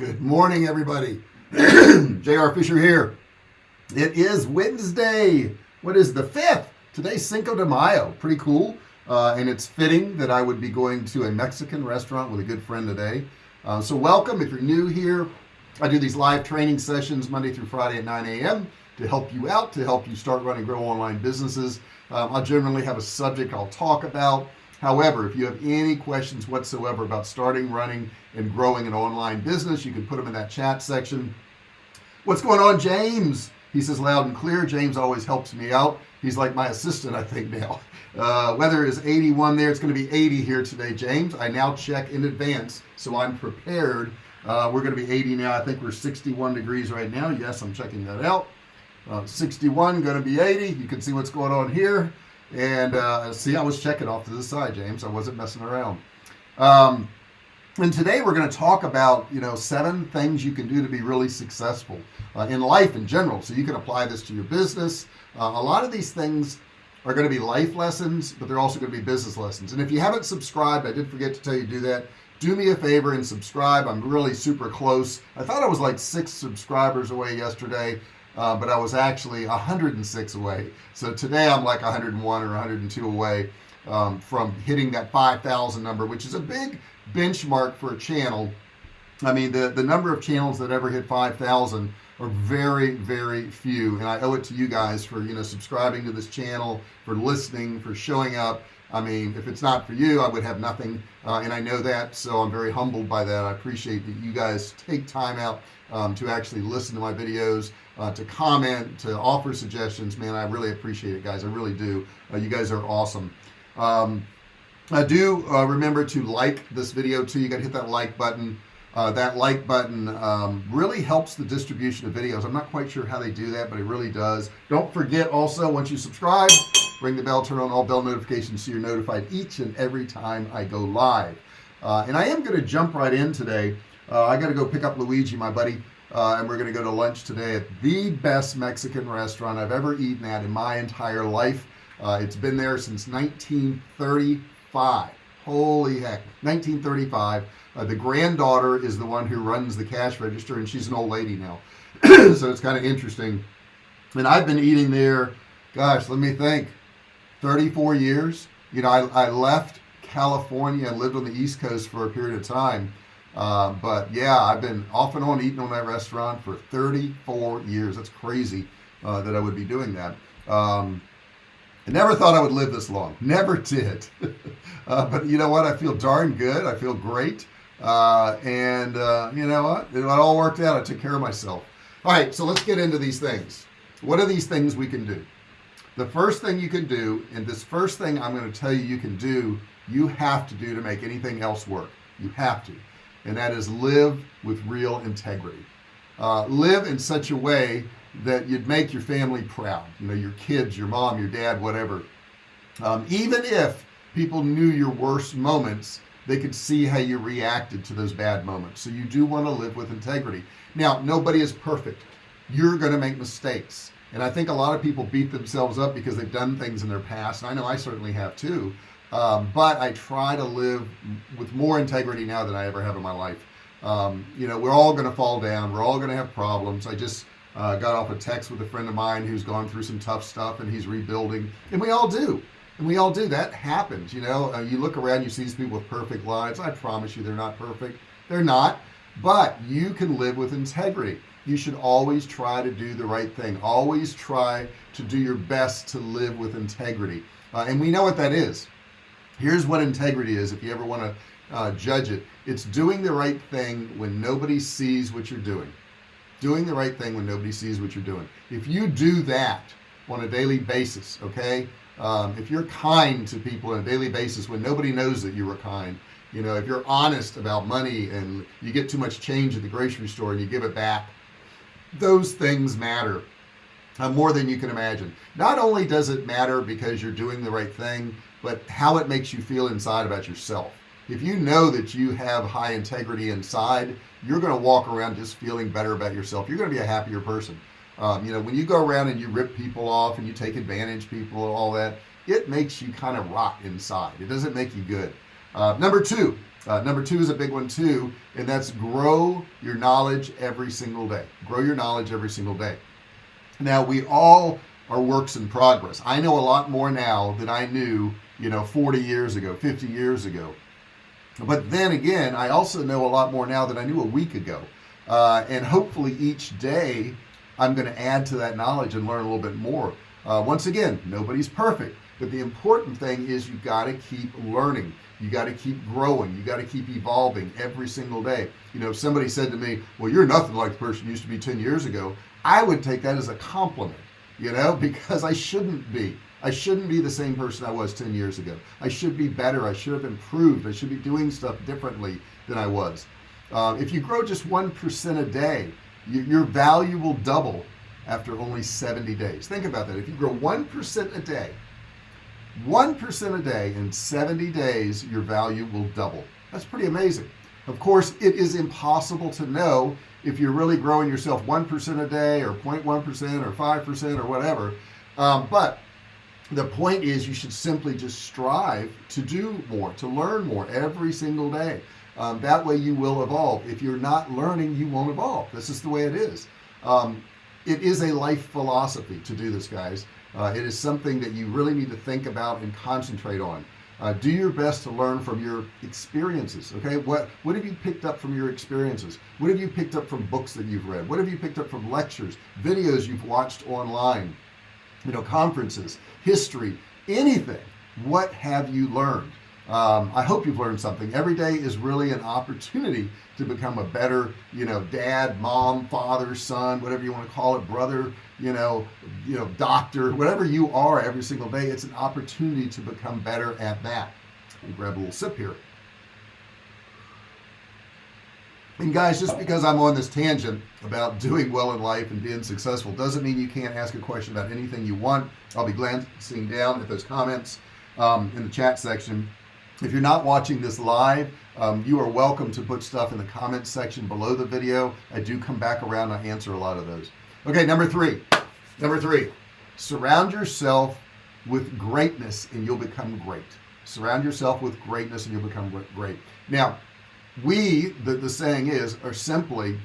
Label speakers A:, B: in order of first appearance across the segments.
A: Good morning, everybody. JR Fisher here. It is Wednesday. What is the 5th? Today's Cinco de Mayo. Pretty cool. Uh, and it's fitting that I would be going to a Mexican restaurant with a good friend today. Uh, so welcome. If you're new here, I do these live training sessions Monday through Friday at 9 a.m. to help you out, to help you start running, grow online businesses. Um, I'll generally have a subject I'll talk about. However, if you have any questions whatsoever about starting, running, and growing an online business, you can put them in that chat section. What's going on, James? He says loud and clear. James always helps me out. He's like my assistant, I think now. Uh, weather is 81 there. It's going to be 80 here today, James. I now check in advance, so I'm prepared. Uh, we're going to be 80 now. I think we're 61 degrees right now. Yes, I'm checking that out. Uh, 61 going to be 80. You can see what's going on here and uh, see I was checking off to the side James. I wasn't messing around. Um, and today we're going to talk about you know seven things you can do to be really successful uh, in life in general. So you can apply this to your business. Uh, a lot of these things are going to be life lessons but they're also going to be business lessons. And if you haven't subscribed I did forget to tell you to do that. Do me a favor and subscribe. I'm really super close. I thought I was like six subscribers away yesterday uh, but I was actually 106 away. So today I'm like 101 or 102 away um, from hitting that 5,000 number which is a big benchmark for a channel. I mean the the number of channels that ever hit 5,000 are very very few. And I owe it to you guys for you know subscribing to this channel for listening for showing up I mean if it's not for you I would have nothing uh, and I know that so I'm very humbled by that. I appreciate that you guys take time out um, to actually listen to my videos uh, to comment to offer suggestions. Man I really appreciate it guys. I really do. Uh, you guys are awesome. Um, I do uh, remember to like this video too. You got to hit that like button. Uh, that like button um, really helps the distribution of videos. I'm not quite sure how they do that but it really does. Don't forget also once you subscribe ring the bell turn on all bell notifications so you're notified each and every time I go live. Uh, and I am going to jump right in today. Uh, I got to go pick up Luigi my buddy uh, and we're gonna go to lunch today at the best Mexican restaurant I've ever eaten at in my entire life. Uh, it's been there since 1935 holy heck 1935 uh, the granddaughter is the one who runs the cash register and she's an old lady now. So it's kind of interesting. And I've been eating there gosh let me think 34 years. You know I, I left California and lived on the East Coast for a period of time. Uh, but yeah I've been off and on eating on that restaurant for 34 years. That's crazy uh, that I would be doing that. Um, I never thought I would live this long. Never did. Uh, but you know what? I feel darn good. I feel great. Uh, and uh, you know what? It all worked out. I took care of myself. All right so let's get into these things. What are these things we can do the first thing you can do and this first thing I'm going to tell you you can do you have to do to make anything else work. You have to. And that is live with real integrity. Uh, live in such a way that you'd make your family proud you know your kids your mom your dad whatever. Um, even if people knew your worst moments they could see how you reacted to those bad moments. So you do want to live with integrity. Now nobody is perfect. You're going to make mistakes and I think a lot of people beat themselves up because they've done things in their past and I know I certainly have too. Um, but I try to live with more integrity now than I ever have in my life. Um, you know we're all gonna fall down we're all gonna have problems. I just uh, got off a text with a friend of mine who's gone through some tough stuff and he's rebuilding. And we all do. And we all do. That happens you know? Uh, you look around you see these people with perfect lives. I promise you they're not perfect. They're not. But you can live with integrity you should always try to do the right thing. Always try to do your best to live with integrity. Uh, and we know what that is. Here's what integrity is if you ever want to uh, judge it. It's doing the right thing when nobody sees what you're doing. Doing the right thing when nobody sees what you're doing. If you do that on a daily basis okay um, if you're kind to people on a daily basis when nobody knows that you were kind you know if you're honest about money and you get too much change at the grocery store and you give it back those things matter uh, more than you can imagine. Not only does it matter because you're doing the right thing but how it makes you feel inside about yourself. If you know that you have high integrity inside you're going to walk around just feeling better about yourself. You're going to be a happier person. Um, you know when you go around and you rip people off and you take advantage people and all that it makes you kind of rot inside. It doesn't make you good. Uh, number two uh, number two is a big one too and that's grow your knowledge every single day. Grow your knowledge every single day. Now we all are works in progress. I know a lot more now than I knew you know 40 years ago 50 years ago. But then again I also know a lot more now than I knew a week ago. Uh, and hopefully each day I'm going to add to that knowledge and learn a little bit more. Uh, once again nobody's perfect but the important thing is you got to keep learning. You got to keep growing. You got to keep evolving every single day. You know if somebody said to me well you're nothing like the person you used to be 10 years ago I would take that as a compliment you know because I shouldn't be. I shouldn't be the same person I was 10 years ago. I should be better. I should have improved. I should be doing stuff differently than I was. Uh, if you grow just 1% a day you, your value will double after only 70 days. Think about that. If you grow 1% a day 1% a day in 70 days your value will double. That's pretty amazing. Of course it is impossible to know if you're really growing yourself 1% a day or 0.1% or 5% or whatever. Um, but the point is you should simply just strive to do more to learn more every single day. Um, that way you will evolve. If you're not learning you won't evolve. This is the way it is. Um, it is a life philosophy to do this guys uh, it is something that you really need to think about and concentrate on. Uh, do your best to learn from your experiences okay? What what have you picked up from your experiences? What have you picked up from books that you've read? What have you picked up from lectures videos you've watched online? You know conferences history anything. What have you learned um, I hope you've learned something. Every day is really an opportunity to become a better you know dad mom father son whatever you want to call it brother you know you know doctor whatever you are every single day it's an opportunity to become better at that. Grab a little sip here. And guys just because I'm on this tangent about doing well in life and being successful doesn't mean you can't ask a question about anything you want. I'll be glancing down at those comments um, in the chat section if you're not watching this live um, you are welcome to put stuff in the comments section below the video I do come back around I answer a lot of those. Okay number three. Number three. Surround yourself with greatness and you'll become great. Surround yourself with greatness and you'll become great. Now we the, the saying is are simply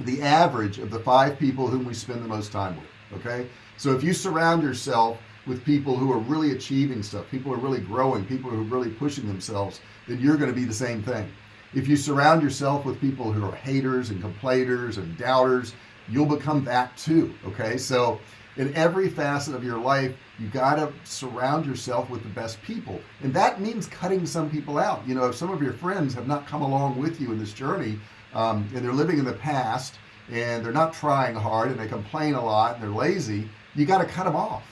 A: the average of the five people whom we spend the most time with okay? So if you surround yourself with people who are really achieving stuff. People are really growing. People who are really pushing themselves then you're going to be the same thing. If you surround yourself with people who are haters and complainers and doubters you'll become that too okay? So in every facet of your life you got to surround yourself with the best people. And that means cutting some people out. You know if some of your friends have not come along with you in this journey um, and they're living in the past and they're not trying hard and they complain a lot and they're lazy you got to cut them off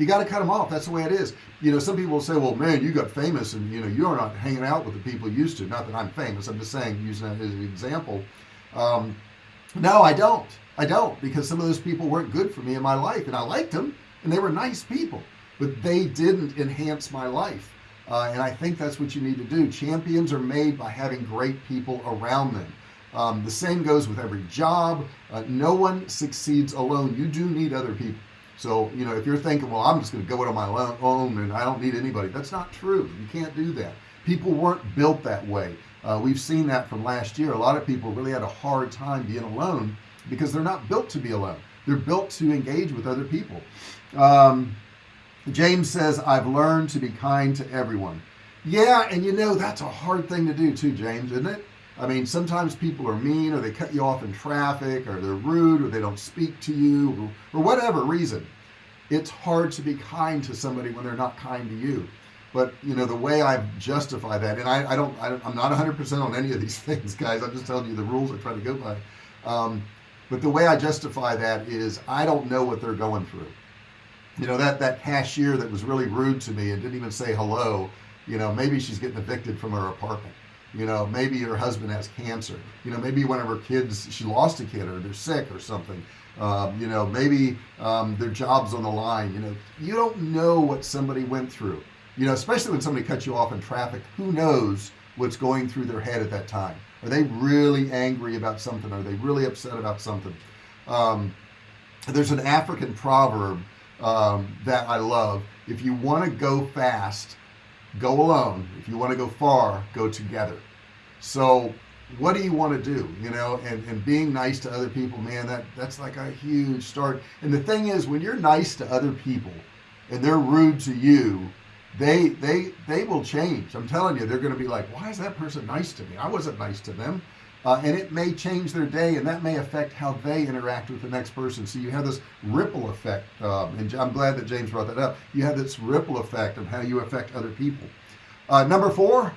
A: you got to cut them off. That's the way it is. You know some people say well man you got famous and you know you're not hanging out with the people you used to. Not that I'm famous I'm just saying using that as an example. Um, no I don't. I don't because some of those people weren't good for me in my life and I liked them and they were nice people but they didn't enhance my life. Uh, and I think that's what you need to do. Champions are made by having great people around them. Um, the same goes with every job. Uh, no one succeeds alone. You do need other people so you know if you're thinking well I'm just gonna go it on my own and I don't need anybody that's not true. You can't do that. People weren't built that way. Uh, we've seen that from last year. A lot of people really had a hard time being alone because they're not built to be alone. They're built to engage with other people. Um, James says I've learned to be kind to everyone. Yeah and you know that's a hard thing to do too James isn't it I mean sometimes people are mean or they cut you off in traffic or they're rude or they don't speak to you or, whatever reason. It's hard to be kind to somebody when they're not kind to you. But you know the way I justify that and I, I don't I, am not 100% on any of these things guys. I'm just telling you the rules I try to go by. Um, but the way I justify that is I don't know what they're going through. You know that that cashier that was really rude to me and didn't even say hello you know maybe she's getting evicted from her apartment you know maybe her husband has cancer. You know maybe one of her kids she lost a kid or they're sick or something. Um, you know maybe um, their jobs on the line you know. You don't know what somebody went through. You know especially when somebody cuts you off in traffic who knows what's going through their head at that time? Are they really angry about something? Are they really upset about something? Um, there's an African proverb um, that I love. If you want to go fast go alone. If you want to go far go together. So what do you want to do you know? And and being nice to other people man that that's like a huge start. And the thing is when you're nice to other people and they're rude to you they they they will change. I'm telling you they're going to be like why is that person nice to me? I wasn't nice to them uh, and it may change their day and that may affect how they interact with the next person. So you have this ripple effect um, and I'm glad that James brought that up. You have this ripple effect of how you affect other people. Uh, number four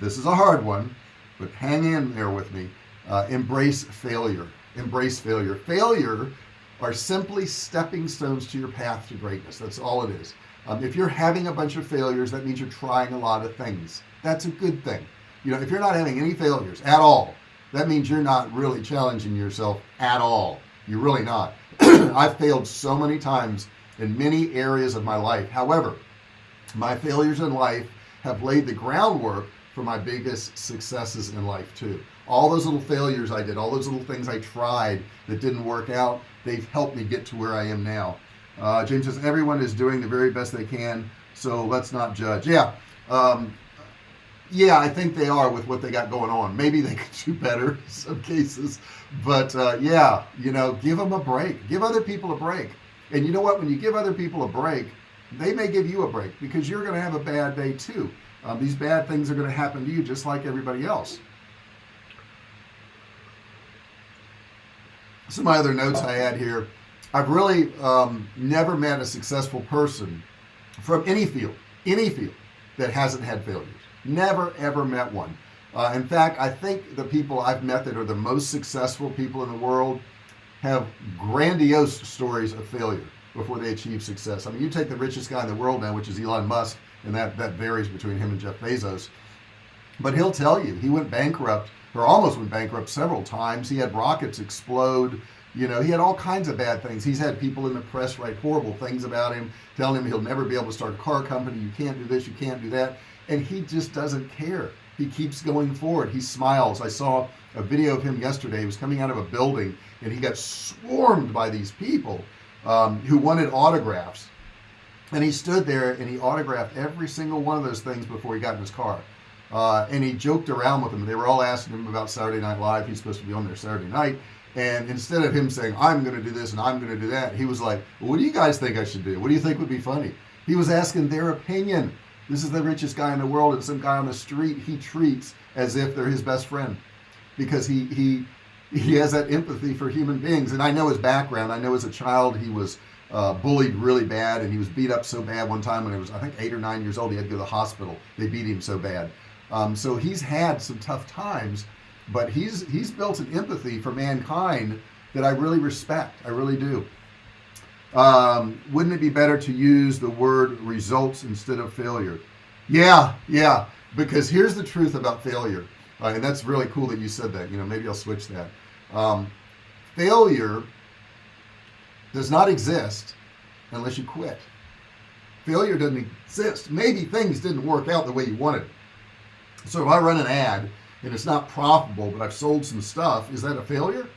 A: this is a hard one but hang in there with me. Uh, embrace failure. Embrace failure. Failure are simply stepping stones to your path to greatness. That's all it is. Um, if you're having a bunch of failures that means you're trying a lot of things. That's a good thing you know if you're not having any failures at all that means you're not really challenging yourself at all. You're really not. I've failed so many times in many areas of my life. However my failures in life have laid the groundwork for my biggest successes in life too. All those little failures I did all those little things I tried that didn't work out they've helped me get to where I am now. Uh, James says everyone is doing the very best they can so let's not judge. Yeah um, yeah I think they are with what they got going on. Maybe they could do better in some cases. But uh, yeah you know give them a break. Give other people a break. And you know what? When you give other people a break they may give you a break because you're gonna have a bad day too. Um, these bad things are going to happen to you just like everybody else. Some my other notes I had here. I've really um, never met a successful person from any field any field that hasn't had failures never ever met one. Uh, in fact I think the people I've met that are the most successful people in the world have grandiose stories of failure before they achieve success. I mean you take the richest guy in the world now which is Elon Musk and that that varies between him and Jeff Bezos. But he'll tell you he went bankrupt or almost went bankrupt several times. He had rockets explode. You know he had all kinds of bad things. He's had people in the press write horrible things about him telling him he'll never be able to start a car company. You can't do this you can't do that and he just doesn't care. He keeps going forward. He smiles. I saw a video of him yesterday. He was coming out of a building and he got swarmed by these people um, who wanted autographs. And he stood there and he autographed every single one of those things before he got in his car. Uh, and he joked around with them. They were all asking him about Saturday Night Live. He's supposed to be on there Saturday night. And instead of him saying I'm gonna do this and I'm gonna do that he was like well, what do you guys think I should do? What do you think would be funny? He was asking their opinion this is the richest guy in the world and some guy on the street he treats as if they're his best friend. Because he he he has that empathy for human beings. And I know his background. I know as a child he was uh, bullied really bad and he was beat up so bad one time when he was I think eight or nine years old he had to go to the hospital. They beat him so bad. Um, so he's had some tough times but he's he's built an empathy for mankind that I really respect. I really do um, wouldn't it be better to use the word results instead of failure? Yeah yeah because here's the truth about failure. Uh, and that's really cool that you said that. You know maybe I'll switch that. Um, failure does not exist unless you quit. Failure doesn't exist. Maybe things didn't work out the way you wanted. So if I run an ad and it's not profitable but I've sold some stuff is that a failure?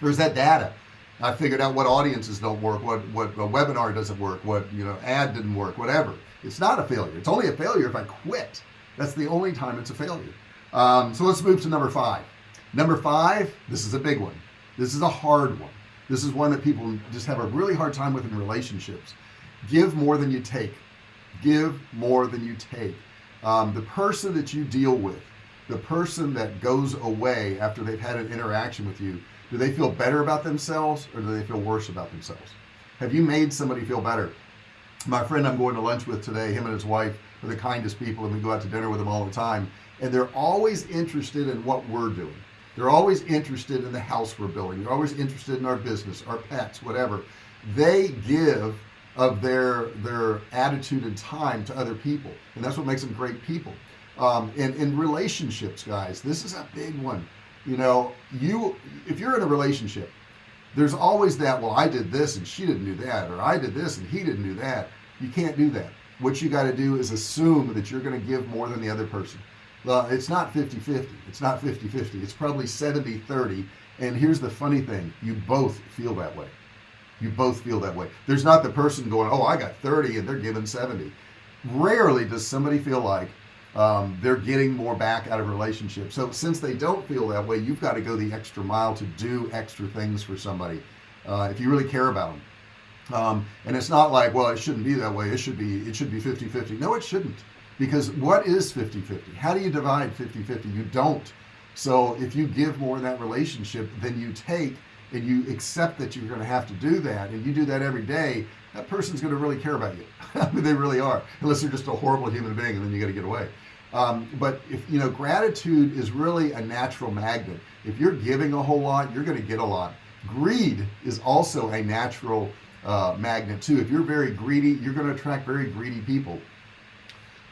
A: Or is that data I figured out what audiences don't work what what a webinar doesn't work what you know ad didn't work whatever. It's not a failure. It's only a failure if I quit. That's the only time it's a failure. Um, so let's move to number five. Number five this is a big one. This is a hard one. This is one that people just have a really hard time with in relationships. Give more than you take. Give more than you take. Um, the person that you deal with the person that goes away after they've had an interaction with you do they feel better about themselves or do they feel worse about themselves? Have you made somebody feel better? My friend I'm going to lunch with today him and his wife are the kindest people and we go out to dinner with them all the time and they're always interested in what we're doing. They're always interested in the house we're building. They're always interested in our business our pets whatever. They give of their their attitude and time to other people and that's what makes them great people. Um, and in relationships guys this is a big one you know you if you're in a relationship there's always that well I did this and she didn't do that or I did this and he didn't do that. You can't do that. What you got to do is assume that you're going to give more than the other person. It's not 50-50 it's not 50-50 it's probably 70-30 and here's the funny thing. You both feel that way. You both feel that way. There's not the person going oh I got 30 and they're giving 70 rarely does somebody feel like um, they're getting more back out of relationships. So since they don't feel that way you've got to go the extra mile to do extra things for somebody uh, if you really care about them um, and it's not like well it shouldn't be that way. It should be it should be 50 50 no it shouldn't. Because what is 50 50 how do you divide 50 50 you don't. So if you give more in that relationship than you take and you accept that you're going to have to do that and you do that every day that person's going to really care about you. I mean they really are unless they're just a horrible human being and then you got to get away. Um, but if you know gratitude is really a natural magnet. If you're giving a whole lot you're going to get a lot. Greed is also a natural uh, magnet too. If you're very greedy you're going to attract very greedy people.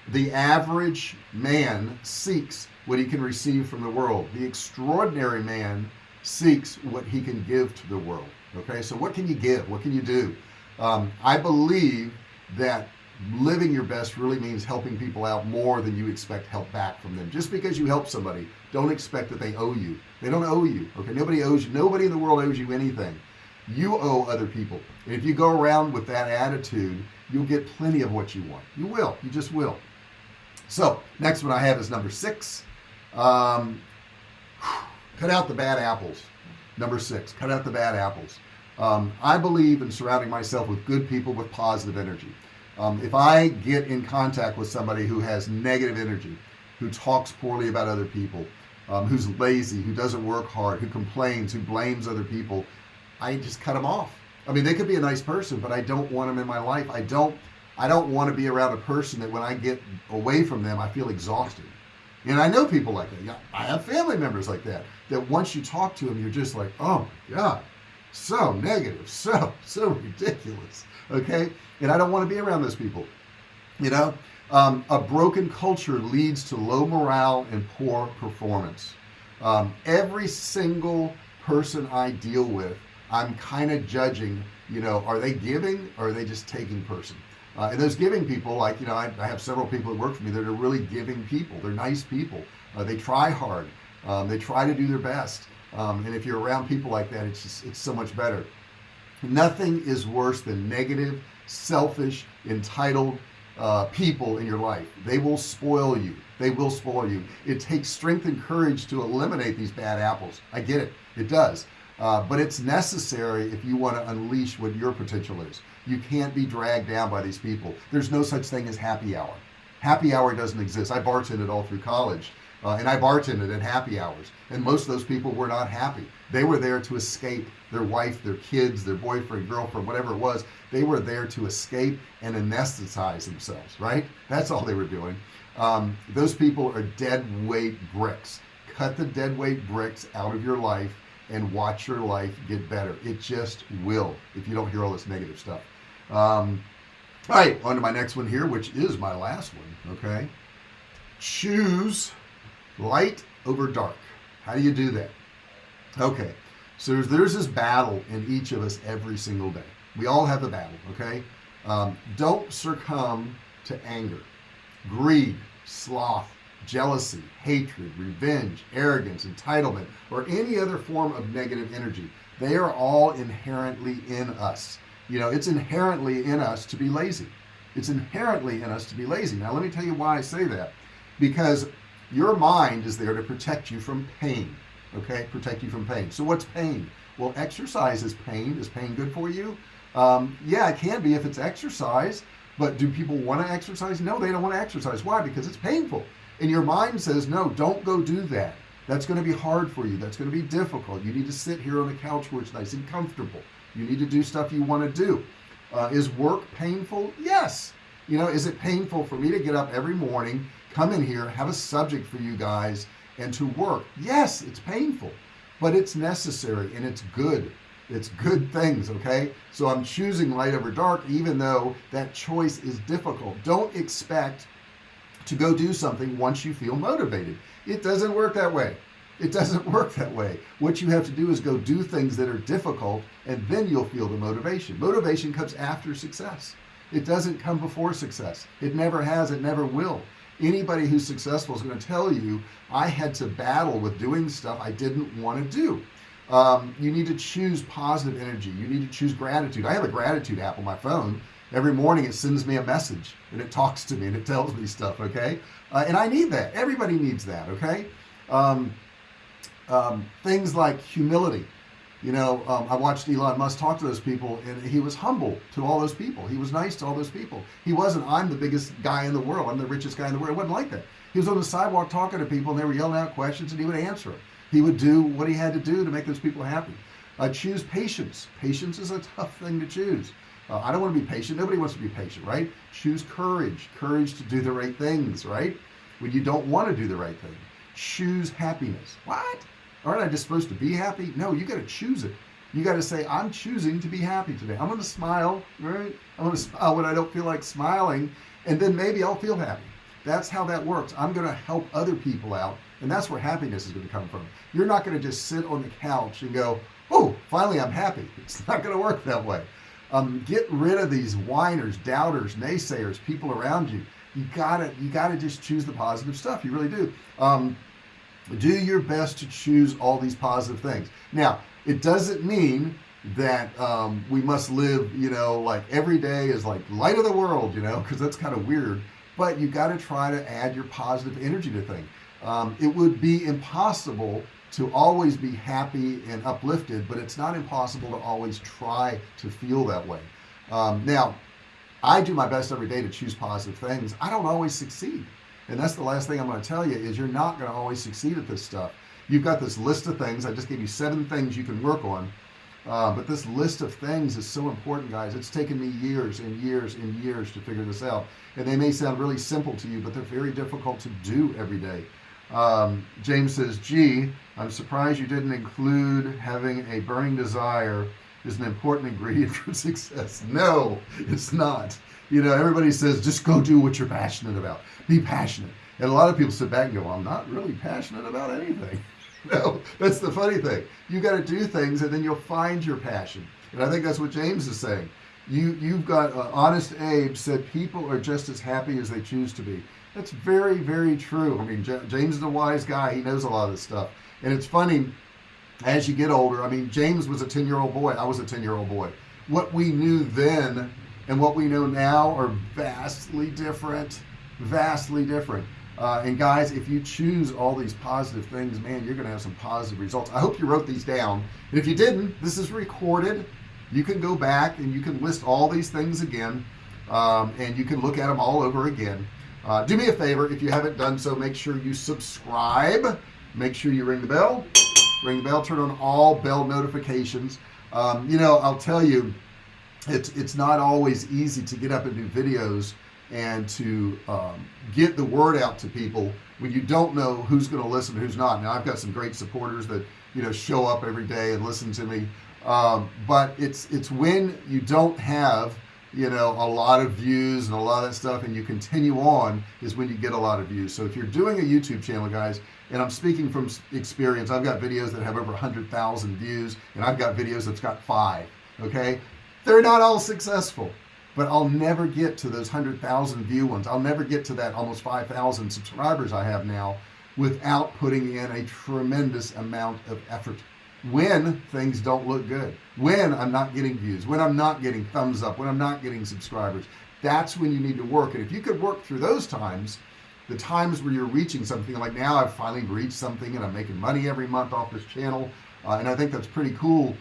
A: The average man seeks what he can receive from the world. The extraordinary man seeks what he can give to the world okay? So what can you give? What can you do um, I believe that living your best really means helping people out more than you expect help back from them. Just because you help somebody don't expect that they owe you. They don't owe you okay? Nobody owes you nobody in the world owes you anything. You owe other people. And if you go around with that attitude you'll get plenty of what you want. You will you just will. So next one I have is number six. Um, cut out the bad apples. Number six cut out the bad apples um, I believe in surrounding myself with good people with positive energy. Um, if I get in contact with somebody who has negative energy who talks poorly about other people um, who's lazy who doesn't work hard who complains who blames other people I just cut them off. I mean they could be a nice person but I don't want them in my life. I don't I don't want to be around a person that when I get away from them I feel exhausted. And I know people like that. I have family members like that that once you talk to them you're just like oh my god so negative so so ridiculous okay? And I don't want to be around those people you know? Um, a broken culture leads to low morale and poor performance. Um, every single person I deal with I'm kind of judging you know are they giving or are they just taking person? Uh, and those giving people like you know I, I, have several people that work for me that are really giving people. They're nice people. Uh, they try hard. Um, they try to do their best um, and if you're around people like that it's just it's so much better. Nothing is worse than negative selfish entitled uh, people in your life. They will spoil you. They will spoil you. It takes strength and courage to eliminate these bad apples. I get it. It does. Uh, but it's necessary if you want to unleash what your potential is. You can't be dragged down by these people. There's no such thing as happy hour. Happy hour doesn't exist. I bartended all through college uh, and I bartended at happy hours and most of those people were not happy. They were there to escape their wife their kids their boyfriend girlfriend whatever it was. They were there to escape and anesthetize themselves right? That's all they were doing. Um, those people are dead weight bricks. Cut the dead weight bricks out of your life and watch your life get better. It just will if you don't hear all this negative stuff. Um, all right on to my next one here which is my last one okay? Choose light over dark. How do you do that? Okay so there's, there's this battle in each of us every single day. We all have the battle okay? Um, don't succumb to anger. Greed sloth jealousy hatred revenge arrogance entitlement or any other form of negative energy. They are all inherently in us. You know it's inherently in us to be lazy. It's inherently in us to be lazy. Now let me tell you why I say that. Because your mind is there to protect you from pain okay? Protect you from pain. So what's pain? Well exercise is pain. Is pain good for you? Um, yeah it can be if it's exercise but do people want to exercise? No they don't want to exercise. Why? Because it's painful. And your mind says no don't go do that. That's going to be hard for you. That's going to be difficult. You need to sit here on the couch where it's nice and comfortable. You need to do stuff you want to do. Uh, is work painful? Yes. You know is it painful for me to get up every morning come in here have a subject for you guys and to work. Yes it's painful but it's necessary and it's good. It's good things okay? So I'm choosing light over dark even though that choice is difficult. Don't expect to go do something once you feel motivated. It doesn't work that way. It doesn't work that way. What you have to do is go do things that are difficult and then you'll feel the motivation. Motivation comes after success. It doesn't come before success. It never has it never will anybody who's successful is going to tell you I had to battle with doing stuff I didn't want to do. Um, you need to choose positive energy. You need to choose gratitude. I have a gratitude app on my phone. Every morning it sends me a message and it talks to me and it tells me stuff okay? Uh, and I need that. Everybody needs that okay? Um, um, things like humility you know um, I watched Elon Musk talk to those people and he was humble to all those people. He was nice to all those people. He wasn't I'm the biggest guy in the world. I'm the richest guy in the world. It wasn't like that. He was on the sidewalk talking to people and they were yelling out questions and he would answer them he would do what he had to do to make those people happy. Uh, choose patience. Patience is a tough thing to choose. Uh, I don't want to be patient. Nobody wants to be patient right? Choose courage. Courage to do the right things right? When you don't want to do the right thing choose happiness. What aren't I just supposed to be happy? No you got to choose it. You got to say I'm choosing to be happy today. I'm gonna smile right? I'm gonna smile when I don't feel like smiling and then maybe I'll feel happy. That's how that works. I'm gonna help other people out and that's where happiness is going to come from. You're not going to just sit on the couch and go oh finally I'm happy. It's not going to work that way. Um, get rid of these whiners doubters naysayers people around you. You gotta you gotta just choose the positive stuff. You really do. Um, do your best to choose all these positive things. Now it doesn't mean that um, we must live you know like every day is like light of the world you know because that's kind of weird but you got to try to add your positive energy to things. Um, it would be impossible to always be happy and uplifted but it's not impossible to always try to feel that way. Um, now I do my best every day to choose positive things. I don't always succeed and that's the last thing I'm going to tell you is you're not going to always succeed at this stuff. You've got this list of things I just gave you seven things you can work on uh, but this list of things is so important guys. It's taken me years and years and years to figure this out. And they may sound really simple to you but they're very difficult to do every day. Um, James says gee I'm surprised you didn't include having a burning desire is an important ingredient for success. No it's not you know everybody says just go do what you're passionate about. Be passionate. And a lot of people sit back and go I'm not really passionate about anything. No that's the funny thing. You got to do things and then you'll find your passion. And I think that's what James is saying. You you've got uh, honest Abe said people are just as happy as they choose to be. That's very very true. I mean J James is a wise guy. He knows a lot of this stuff. And it's funny as you get older I mean James was a 10 year old boy. I was a 10 year old boy. What we knew then and what we know now are vastly different vastly different. Uh, and guys if you choose all these positive things man you're gonna have some positive results. I hope you wrote these down. And if you didn't this is recorded. You can go back and you can list all these things again um, and you can look at them all over again. Uh, do me a favor if you haven't done so make sure you subscribe. Make sure you ring the bell. Ring the bell turn on all bell notifications. Um, you know I'll tell you it's it's not always easy to get up and do videos and to um, get the word out to people when you don't know who's going to listen who's not. Now I've got some great supporters that you know show up every day and listen to me um, but it's it's when you don't have you know a lot of views and a lot of that stuff and you continue on is when you get a lot of views. So if you're doing a YouTube channel guys and I'm speaking from experience I've got videos that have over 100,000 views and I've got videos that's got five okay they're not all successful but I'll never get to those 100,000 view ones. I'll never get to that almost 5,000 subscribers I have now without putting in a tremendous amount of effort. When things don't look good when I'm not getting views when I'm not getting thumbs up when I'm not getting subscribers that's when you need to work. And if you could work through those times the times where you're reaching something like now I've finally reached something and I'm making money every month off this channel uh, and I think that's pretty cool.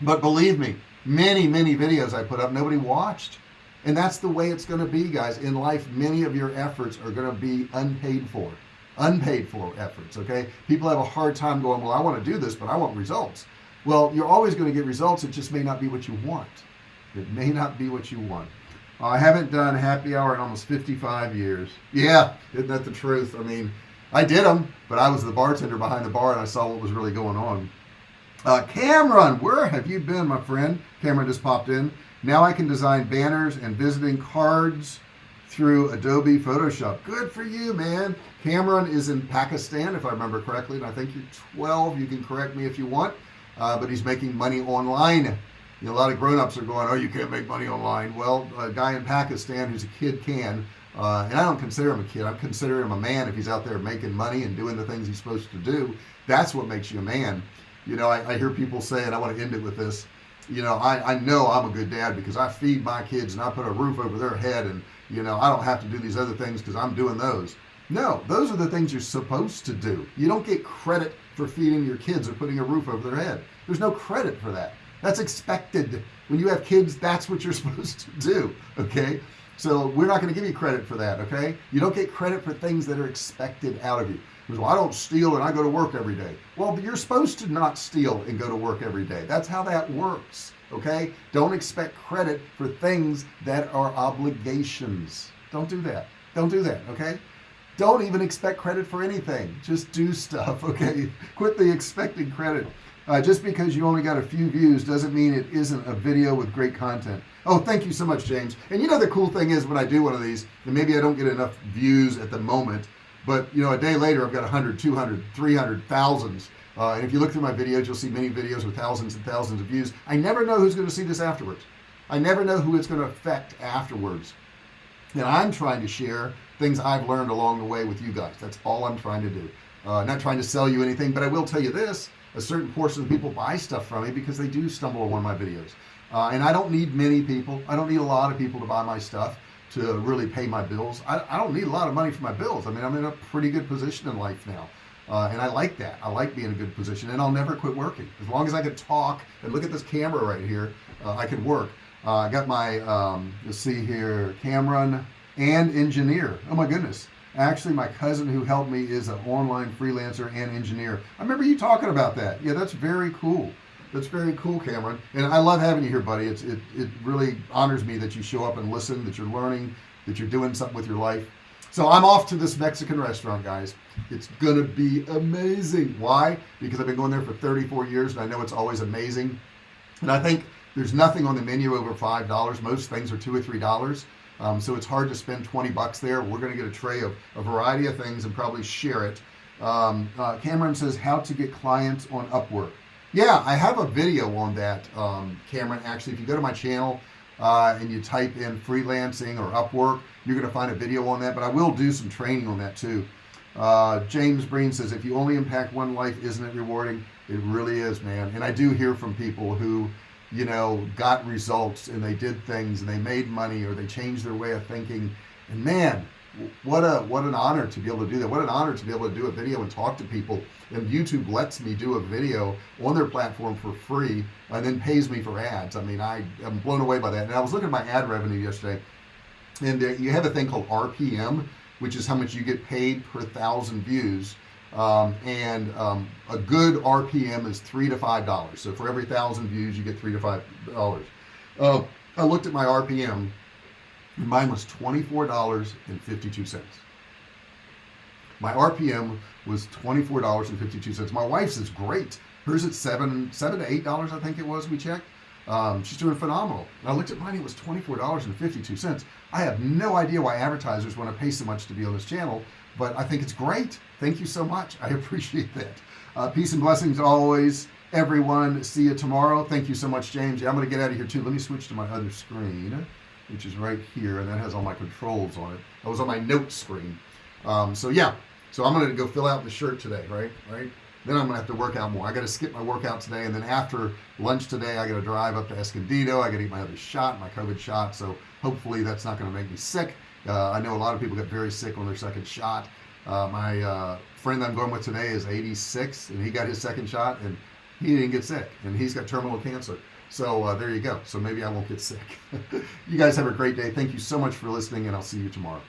A: But believe me many many videos I put up nobody watched. And that's the way it's going to be guys in life many of your efforts are going to be unpaid for unpaid for efforts okay? People have a hard time going well I want to do this but I want results. Well you're always going to get results it just may not be what you want. It may not be what you want. Uh, I haven't done happy hour in almost 55 years. Yeah isn't that the truth? I mean I did them but I was the bartender behind the bar and I saw what was really going on uh, Cameron where have you been my friend? Cameron just popped in. Now I can design banners and visiting cards through Adobe Photoshop. Good for you man. Cameron is in Pakistan if I remember correctly and I think you're 12 you can correct me if you want uh, but he's making money online. You know, a lot of grown-ups are going oh you can't make money online. Well a guy in Pakistan who's a kid can uh, and I don't consider him a kid. I consider him a man if he's out there making money and doing the things he's supposed to do. That's what makes you a man you know I, I hear people say and I want to end it with this. You know I, I know I'm a good dad because I feed my kids and I put a roof over their head and you know I don't have to do these other things because I'm doing those. No those are the things you're supposed to do. You don't get credit for feeding your kids or putting a roof over their head. There's no credit for that. That's expected. When you have kids that's what you're supposed to do okay? So we're not going to give you credit for that okay? You don't get credit for things that are expected out of you well I don't steal and I go to work every day. Well you're supposed to not steal and go to work every day. That's how that works okay? Don't expect credit for things that are obligations. Don't do that. Don't do that okay? Don't even expect credit for anything. Just do stuff okay? Quit the expecting credit. Uh, just because you only got a few views doesn't mean it isn't a video with great content. Oh thank you so much James. And you know the cool thing is when I do one of these and maybe I don't get enough views at the moment but you know a day later I've got 100 200 300 thousands. Uh, and if you look through my videos you'll see many videos with thousands and thousands of views. I never know who's going to see this afterwards. I never know who it's going to affect afterwards. And I'm trying to share things I've learned along the way with you guys. That's all I'm trying to do. Uh, not trying to sell you anything but I will tell you this a certain portion of people buy stuff from me because they do stumble on one of my videos. Uh, and I don't need many people. I don't need a lot of people to buy my stuff to really pay my bills. I, I don't need a lot of money for my bills. I mean I'm in a pretty good position in life now uh, and I like that. I like being in a good position and I'll never quit working. As long as I can talk and look at this camera right here uh, I can work. Uh, I got my um, let's see here Cameron and engineer. Oh my goodness. Actually my cousin who helped me is an online freelancer and engineer. I remember you talking about that. Yeah that's very cool that's very cool Cameron. And I love having you here buddy. It's it, it really honors me that you show up and listen that you're learning that you're doing something with your life. So I'm off to this Mexican restaurant guys. It's gonna be amazing. Why? Because I've been going there for 34 years and I know it's always amazing. And I think there's nothing on the menu over five dollars. Most things are two or three dollars. Um, so it's hard to spend 20 bucks there. We're gonna get a tray of a variety of things and probably share it. Um, uh, Cameron says how to get clients on Upwork yeah I have a video on that um, Cameron. Actually if you go to my channel uh, and you type in freelancing or Upwork you're gonna find a video on that but I will do some training on that too. Uh, James Breen says if you only impact one life isn't it rewarding? It really is man. And I do hear from people who you know got results and they did things and they made money or they changed their way of thinking. And man what a what an honor to be able to do that. What an honor to be able to do a video and talk to people. And YouTube lets me do a video on their platform for free and then pays me for ads. I mean I am blown away by that. And I was looking at my ad revenue yesterday. And uh, you have a thing called RPM which is how much you get paid per thousand views. Um, and um, a good RPM is three to five dollars. So for every thousand views you get three to five dollars. Uh, I looked at my RPM mine was $24.52 my RPM was $24.52 my wife's is great. Hers at seven seven to eight dollars I think it was we checked. Um, she's doing phenomenal. And I looked at mine it was $24.52 I have no idea why advertisers want to pay so much to be on this channel but I think it's great. Thank you so much. I appreciate that. Uh, peace and blessings always everyone. See you tomorrow. Thank you so much James. Yeah, I'm gonna get out of here too. Let me switch to my other screen which is right here and that has all my controls on it. I was on my notes screen. Um, so yeah. So I'm gonna go fill out the shirt today right? Right? Then I'm gonna have to work out more. I gotta skip my workout today and then after lunch today I gotta drive up to Escondido. I gotta eat my other shot my COVID shot. So hopefully that's not gonna make me sick. Uh, I know a lot of people get very sick on their second shot. Uh, my uh, friend I'm going with today is 86 and he got his second shot and he didn't get sick and he's got terminal cancer so uh, there you go. So maybe I won't get sick. You guys have a great day. Thank you so much for listening and I'll see you tomorrow